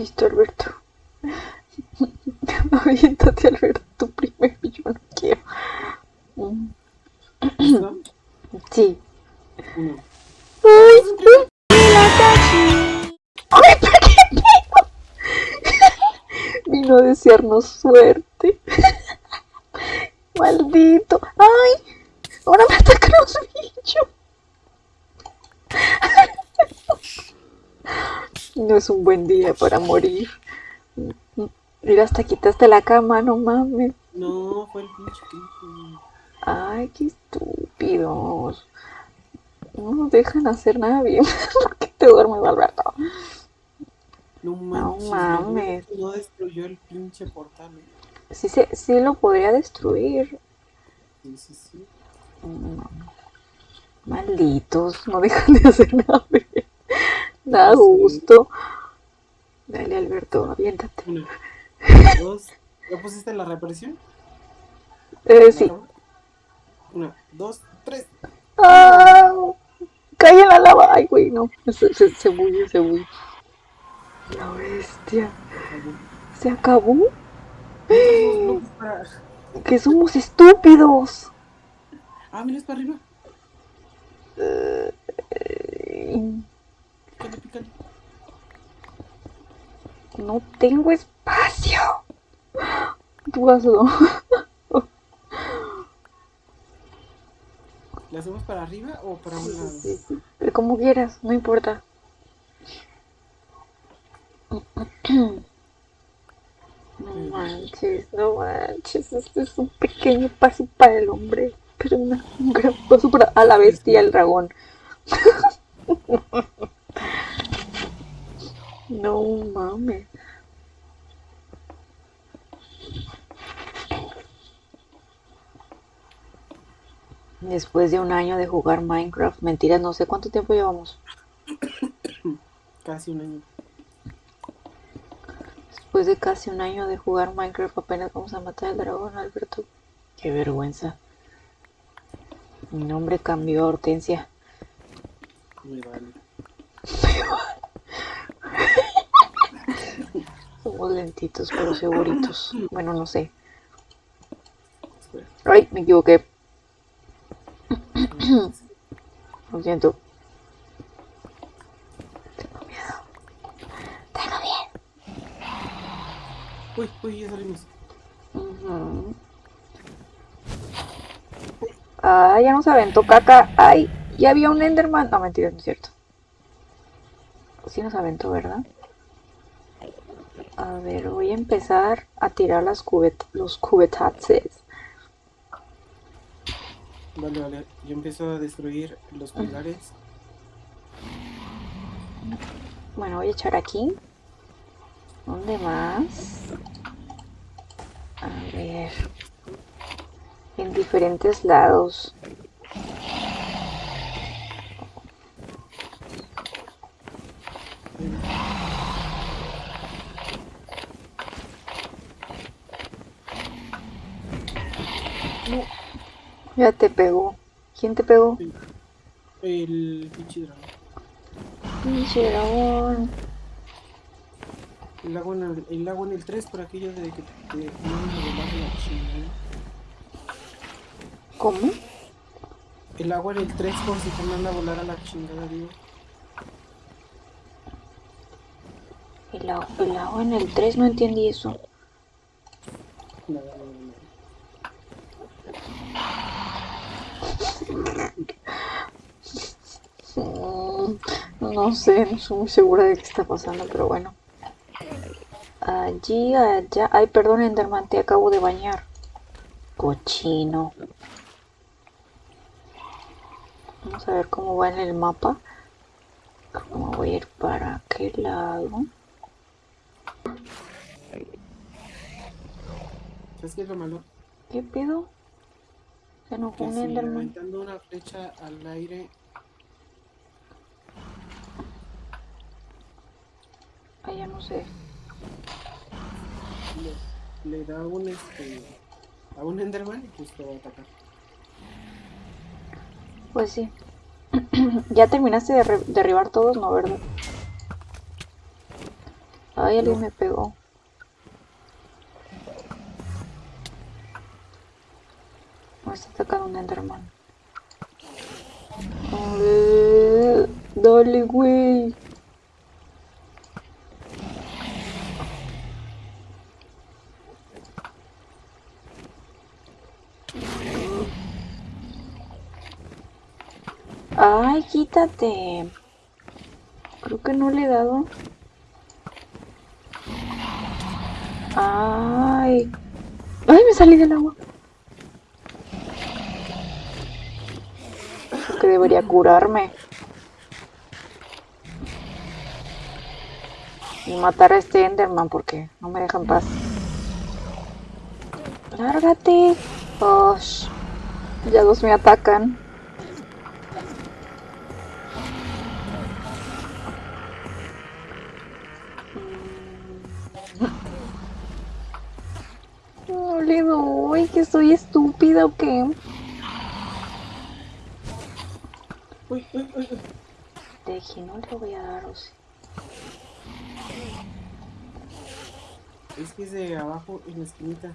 Listo, Alberto. Aviéntate, Alberto, primero. Yo no quiero. ¿Listo? Sí. Uno. ¡Ay! ¡Ay, ¿por qué tengo? Vino a desearnos suerte. Maldito. ¡Ay! Ahora me atacan los bichos. No es un buen día para morir. Mira, hasta quitaste la cama, no mames. No, fue el pinche pinche. Ay, qué estúpidos. No nos dejan hacer nada bien. ¿Por qué te duermes, Alberto? No mames. No, no destruyó el pinche portal. ¿eh? Sí, se, sí lo podría destruir. Sí, sí, sí. No. Malditos, no dejan de hacer nada bien. Da gusto. Dale, Alberto, aviéntate. Uno. Dos. ¿Ya pusiste la represión? Eh, sí. Una, dos, tres. ¡Ah! Cae en la lava. Ay, güey, no. Se, se, se bulle, se bulle. La bestia. ¿Se acabó? No, Que somos estúpidos. Ah, mira, es para arriba. Eh, Pícale, pícale. No tengo espacio. Tú hazlo. ¿La hacemos para arriba o para un lado? Sí, sí. Pero Como quieras, no importa. No manches, no manches. Este es un pequeño paso para el hombre, pero un gran paso para a la bestia, el dragón. No mames. Después de un año de jugar Minecraft, mentiras, no sé cuánto tiempo llevamos. Casi un año. Después de casi un año de jugar Minecraft, apenas vamos a matar al dragón, Alberto. Qué vergüenza. Mi nombre cambió a Hortensia. Me vale. Lentitos, pero seguritos. Bueno, no sé. Ay, me equivoqué. Lo siento. Tengo miedo. Tengo miedo. Uy, uy, ya salimos. Ujú. Ah, ya nos aventó caca. Ay, ya había un Enderman. No, mentira, no es cierto. Sí nos aventó, ¿verdad? A ver, voy a empezar a tirar las cubet los cubetaxes. Vale, vale. Yo empiezo a destruir los pilares. Bueno, voy a echar aquí. ¿Dónde más? A ver. En diferentes lados. No, Ya te pegó. ¿Quién te pegó? el pinche dragón. Pinche dragón. El agua en el, el agua en el 3 por aquello de que te te mandan a volar la chingada. ¿Cómo? El agua en el 3 por si te manda a volar a la chingada, digo. El, agua- el agua en el 3, no entendí eso. Nada, nada, nada. No sé, no estoy muy segura de qué está pasando, pero bueno. Allí, allá. Ay, perdón, Enderman, te acabo de bañar. Cochino. Vamos a ver cómo va en el mapa. ¿Cómo voy a ir para aquel lado? ¿Sabes qué es lo malo? ¿Qué pedo? Se enojó Que un Enderman. una flecha al aire Ay, ya no sé. le, le da un este a un Enderman y pues te va a atacar. Pues sí. ¿Ya terminaste de derribar todos? No, ¿verdad? Ay, alguien No. me pegó. Está atacando un Enderman. Dale, güey. Ay, quítate. Creo que no le he dado. Ay. Ay, me salí del agua. Debería curarme. Y matar a este Enderman porque no me deja en paz. Lárgate. Osh. Ya dos me atacan. No le doy, que soy estúpida o qué. Uy, uy, uy, uy. Deje, no le voy a dar, o sí. Es que es de abajo en la esquinita.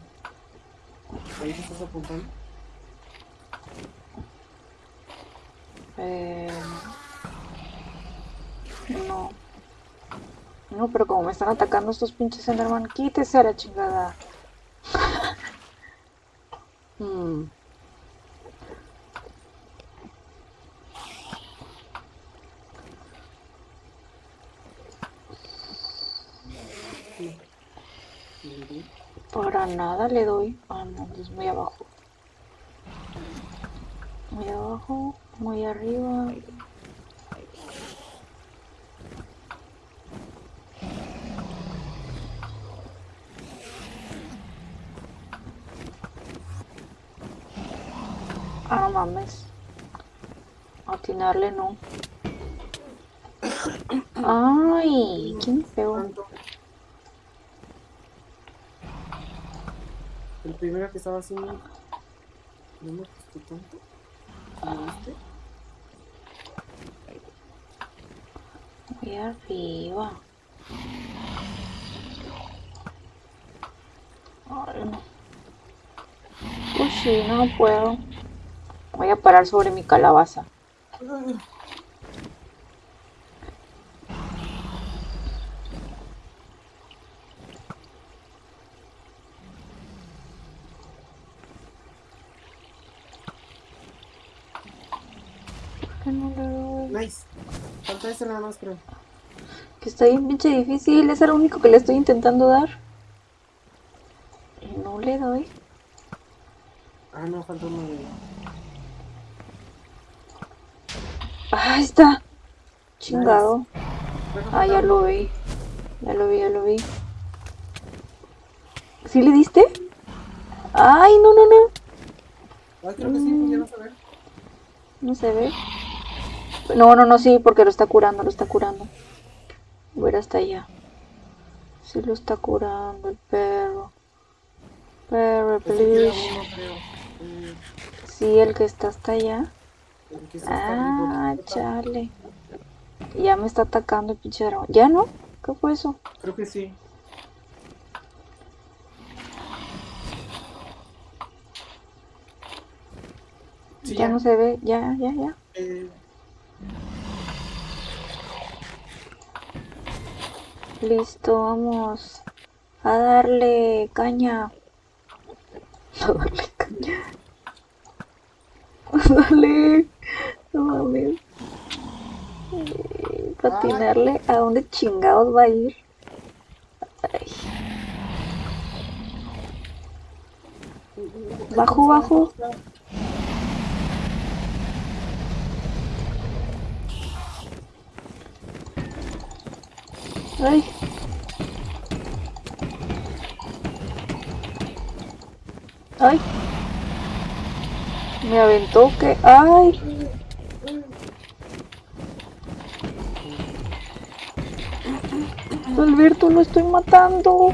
Ahí te estás apuntando. Eh, no. No, pero como me están atacando estos pinches Enderman, quítese a la chingada. Hmm. Le di. Nada le doy. Ah, no, es muy abajo. Muy abajo, muy arriba. Ah, mames. Atinarle no. Ay, ¿quién me pegó? Tanto. El primero que estaba haciendo. No me gustó tanto. ¿Lo viste? Muy arriba. Ay, no. Uy, sí, no puedo. Voy a parar sobre mi calabaza. ¿Por qué no le doy? Nice. Falta ese nada más, creo. Que está bien pinche difícil. Es el único que le estoy intentando dar. Y no le doy. Ah, no, falta uno de. Ah, ahí está. Chingado. Ah, ya lo vi. Ya lo vi, ya lo vi. ¿Sí le diste? Ay, no, no, no. Ay, creo que sí, ya vas a ver. No se ve. No, no, no, sí, porque lo está curando, lo está curando. Voy a ir hasta allá. Sí lo está curando el perro. Perro, Pues please. Eh, Sí, el que está hasta allá. Ah, chale. Ya me está atacando el pinche. ¿Ya no? ¿Qué fue eso? Creo que sí. Sí, ya, no se ve. Ya, ya, ya. Eh, Listo, vamos. A darle caña. A darle caña. A darle. No mames. Eh, Patinarle. ¿A dónde chingados va a ir? Ay. Bajo, bajo. Ay. Ay. Me aventó que. Ay. Alberto, lo estoy matando.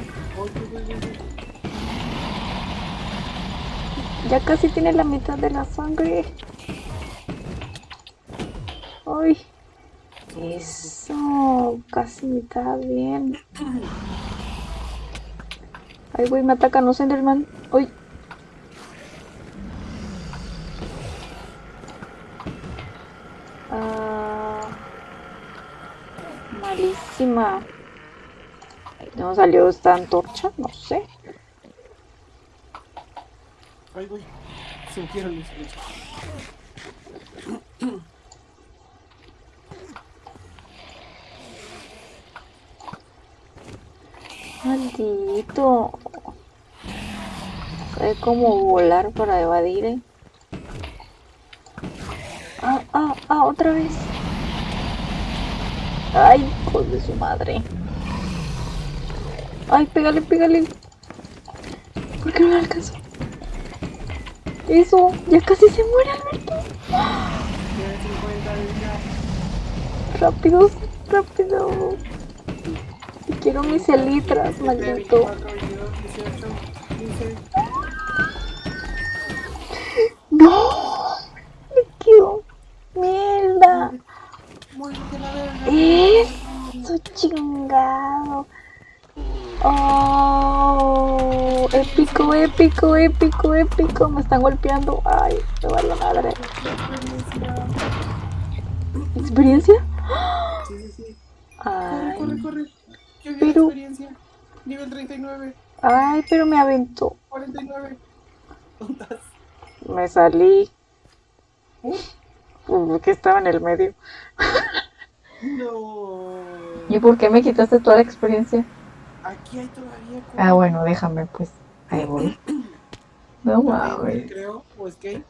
Ya casi tiene la mitad de la sangre. Ay. Eso, casi está bien. Ay, güey, me atacan los Enderman. Uy. Ah, malísima. ¿No salió esta antorcha? No sé. Ay, güey. Se metieron mis Maldito. Sabe cómo volar para evadir, eh. Ah, ah, ah, otra vez. Ay, hijos de su madre. Ay, pégale, pégale. ¿Por qué no me alcanzó? Eso, ya casi se muere Alberto. Tiene 50 de vida. Rápido, rápido. Quiero mis elitras, 17, maldito. 24, 22, 18, 15. No, me quedo. Mierda. Eso chingado. Oh, épico, épico, épico, épico. Me están golpeando. Ay, me va la madre. ¿Experiencia? Sí, sí, sí. 49. Ay, pero me aventó. 49. ¿Cuántas? Me salí. ¿Eh? Pues, estaba en el medio. No. ¿Y por qué me quitaste toda la experiencia? Aquí hay todavía. Como... Ah, bueno, déjame pues. Ahí voy. no mames. Creo, pues que.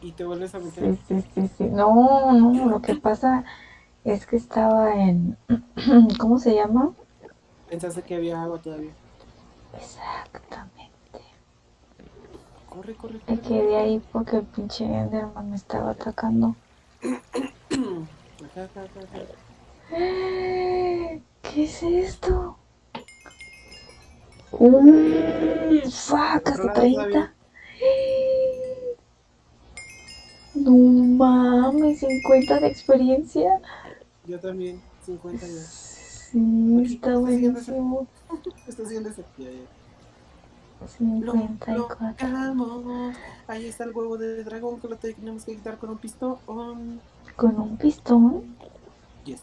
Y te vuelves a meter. Sí, sí, sí, sí. No, no, lo que pasa es que estaba en. ¿Cómo se llama? Pensaste que había agua todavía. Exactamente. Corre, corre, Me corre. quedé ahí porque el pinche Enderman me estaba atacando. Acá, acá, acá, acá. ¿Qué es esto? ¡Uh! ¡Fuck! Hasta lado 30. todavía. No mames, 50 de experiencia. Yo también, 50 ya. Sí, está buenísimo. Está haciendo ese. Ya, ya. Lo 54. logramos. Ahí está el huevo de dragón que lo tenemos que quitar con un pistón. Con un pistón. Yes.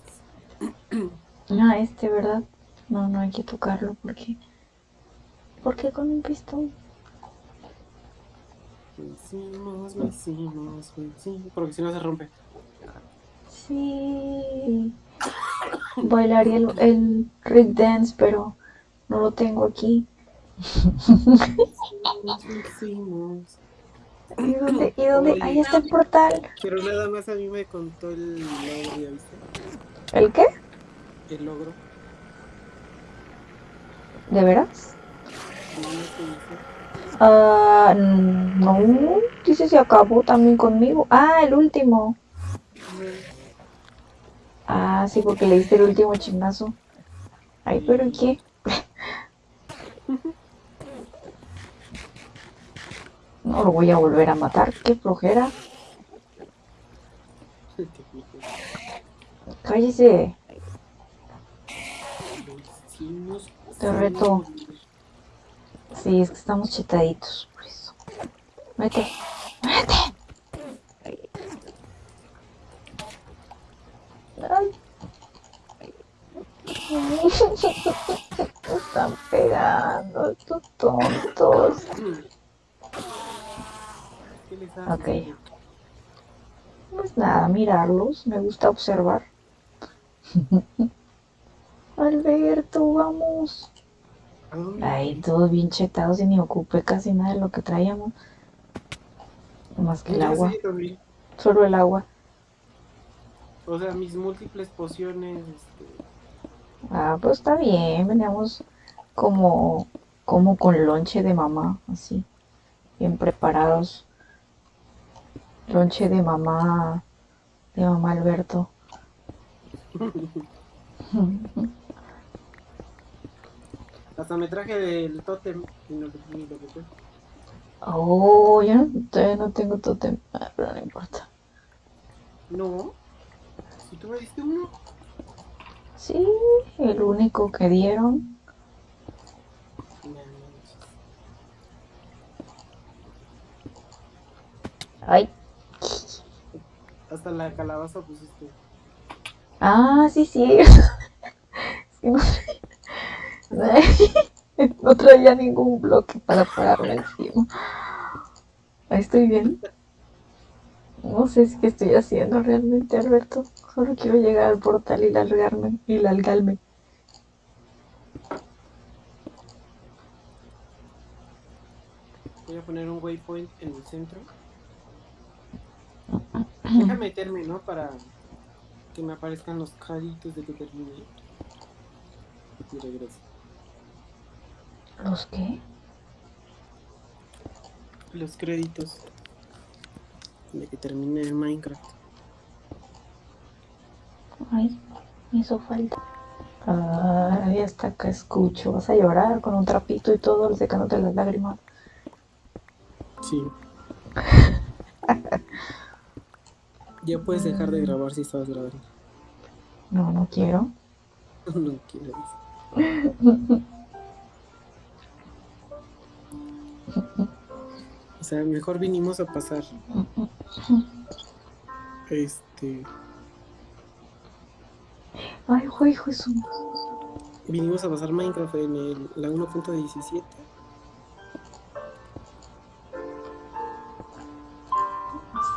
Ah, este, ¿verdad? No, no hay que tocarlo porque. ¿Por qué con un pistón? Vencimos, vencimos, vencimos. Porque si no se rompe. Sí. Bailaría el, el Rick Dance, pero no lo tengo aquí. ¿Y dónde? ¿Y dónde? Oye. Ahí está el portal. Pero nada más a mí me contó el logro, ¿ya viste? ¿El qué? El logro. ¿De veras? Ah, no. Dice se acabó también conmigo. Ah, el último. Ah, sí, porque le diste el último chingazo. Ay, pero ¿y qué? No lo voy a volver a matar. Qué flojera. Cállese. Te reto. Sí, es que estamos chetaditos, por eso. Vete. Vete. Ay. Están pegando estos tontos. Ok. Pues nada, mirarlos. Me gusta observar. Alberto, vamos. ¿A dónde? Ay, todos bien chetados y ni ocupé casi nada de lo que traíamos. Más que el agua. Solo el agua. O sea, mis múltiples pociones, este, Ah, pues está bien. Veníamos como, como con lonche de mamá, así. Bien preparados. Lonche de mamá. De mamá Alberto. hasta me traje del tótem y no ni lo que fue. Oh, yo no, todavía no tengo totem. Ah, pero no importa. No, si ¿Tú me diste uno? Sí, el único que dieron. Ay. Hasta la calabaza pusiste. Ah, sí, sí. Sí, no, no traía ningún bloque para pararme encima. Ahí estoy bien. No sé si qué estoy haciendo realmente, Alberto. Solo quiero llegar al portal y largarme y largarme. Voy a poner un waypoint en el centro. Deja meterme, ¿no? Para que me aparezcan los créditos de que termine. Y regreso. ¿Los qué? Los créditos de que termine el Minecraft. Ay, me hizo falta. Ay, hasta que escucho. Vas a llorar con un trapito y todo, secándote las lágrimas. Sí. ya puedes dejar de grabar si estabas grabando. No, no quiero. no quieres. O sea, mejor vinimos a pasar. Este. Ay, güey, Jesús. Vinimos a pasar Minecraft en el, la 1.17.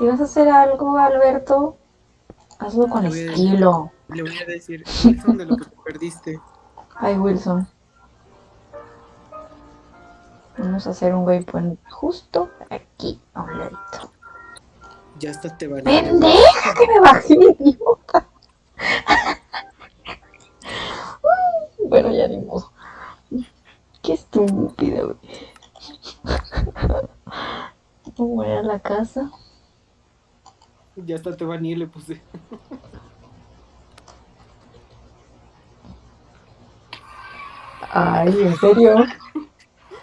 Si vas a hacer algo, Alberto, hazlo con Te voy a decir. estilo. Le voy a decir, Wilson, de lo que te perdiste. Ay, Wilson. Vamos a hacer un waypoint justo aquí, a un ladito. Ya hasta te van ¡Pendeja que me bajé, idiota! bueno, ya ni modo. Qué estúpida, güey. Voy a la casa. Ya hasta te y le puse. Ay, ¿en serio?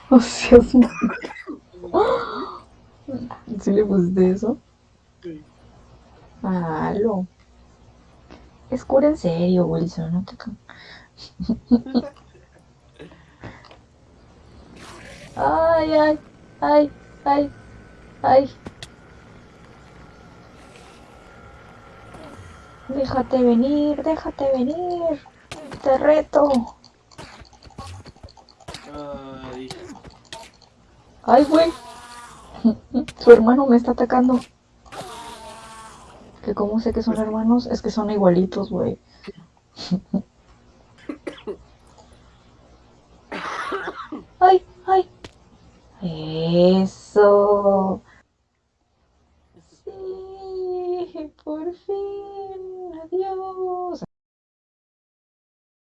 O sea, sí. ¿Sí le pusiste eso? Malo. Es cura en serio, Wilson, no te Ay, ay, ay, ay, ay. Déjate venir, déjate venir. Te reto. Ay, Ay, güey. Su hermano me está atacando. Que cómo sé que son hermanos, es que son igualitos, güey.